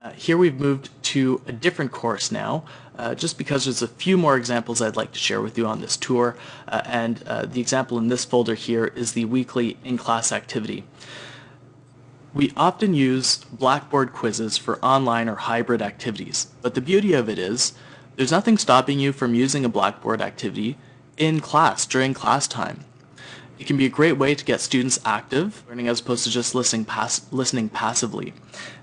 Uh, here we've moved to a different course now, uh, just because there's a few more examples I'd like to share with you on this tour, uh, and uh, the example in this folder here is the weekly in-class activity. We often use Blackboard quizzes for online or hybrid activities, but the beauty of it is there's nothing stopping you from using a Blackboard activity in class during class time. It can be a great way to get students active, learning as opposed to just listening, pass listening passively.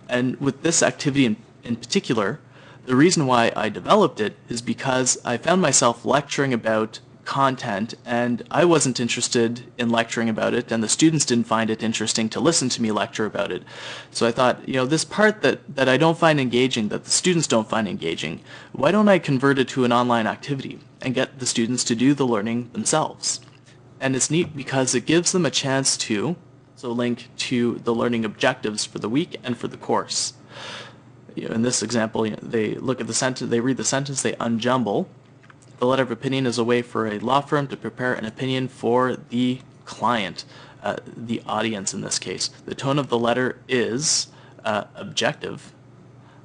And with this activity in, in particular, the reason why I developed it is because I found myself lecturing about content and I wasn't interested in lecturing about it and the students didn't find it interesting to listen to me lecture about it. So I thought, you know, this part that, that I don't find engaging, that the students don't find engaging, why don't I convert it to an online activity and get the students to do the learning themselves? And it's neat because it gives them a chance to so link to the learning objectives for the week and for the course. In this example, they look at the sentence, they read the sentence, they unjumble. The letter of opinion is a way for a law firm to prepare an opinion for the client, uh, the audience in this case. The tone of the letter is uh, objective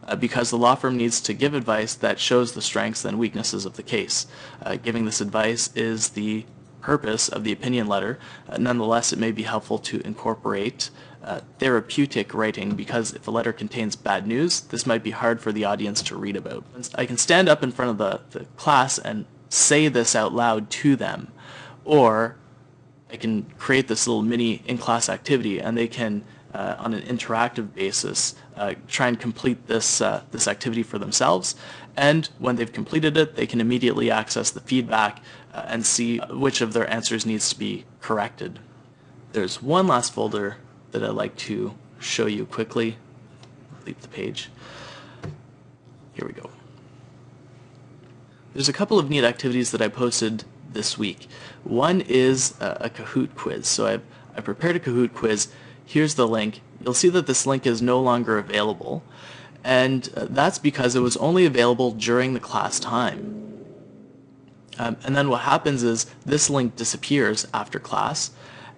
uh, because the law firm needs to give advice that shows the strengths and weaknesses of the case. Uh, giving this advice is the purpose of the opinion letter. Uh, nonetheless, it may be helpful to incorporate uh, therapeutic writing because if a letter contains bad news, this might be hard for the audience to read about. I can stand up in front of the, the class and say this out loud to them, or I can create this little mini in-class activity and they can, uh, on an interactive basis, uh, try and complete this, uh, this activity for themselves. And when they've completed it, they can immediately access the feedback uh, and see which of their answers needs to be corrected. There's one last folder that I'd like to show you quickly. Leave the page. Here we go. There's a couple of neat activities that I posted this week. One is a, a Kahoot quiz. So I've, I prepared a Kahoot quiz. Here's the link. You'll see that this link is no longer available. And uh, that's because it was only available during the class time. Um, and then what happens is this link disappears after class,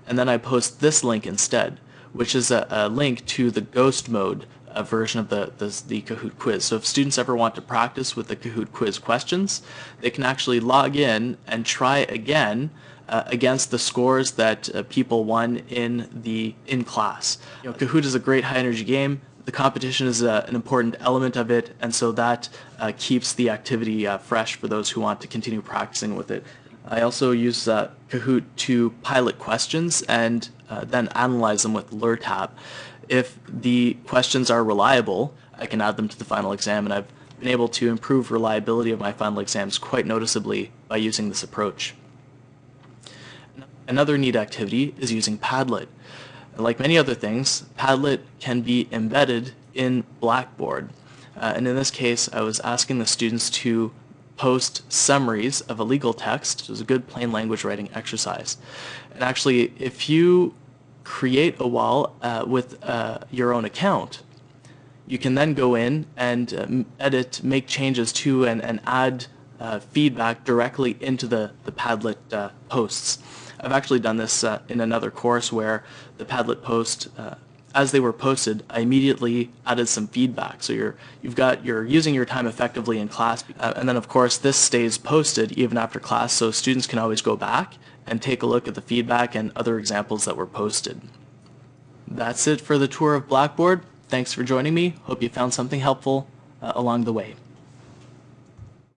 and then I post this link instead, which is a, a link to the ghost mode version of the, the, the, Kahoot quiz. So if students ever want to practice with the Kahoot quiz questions, they can actually log in and try again uh, against the scores that uh, people won in the in class. You know, Kahoot is a great high energy game the competition is uh, an important element of it, and so that uh, keeps the activity fresh for those who want to continue practicing with it. I also use Kahoot to pilot questions and then analyze them with Lertap. If the questions are reliable, I can add them to the final exam, and I've been able to improve reliability of my final exams quite noticeably by using this approach. Another neat activity is using Padlet. Like many other things, Padlet can be embedded in Blackboard. Uh, and in this case, I was asking the students to post summaries of a legal text. It was a good plain language writing exercise. And actually, if you create a wall uh, with uh, your own account, you can then go in and um, edit, make changes to, and, and add uh, feedback directly into the, the Padlet uh, posts. I've actually done this uh, in another course where the Padlet post, uh, as they were posted, I immediately added some feedback. So you're, you've got, you're using your time effectively in class. Uh, and then of course this stays posted even after class so students can always go back and take a look at the feedback and other examples that were posted. That's it for the tour of Blackboard. Thanks for joining me. Hope you found something helpful uh, along the way.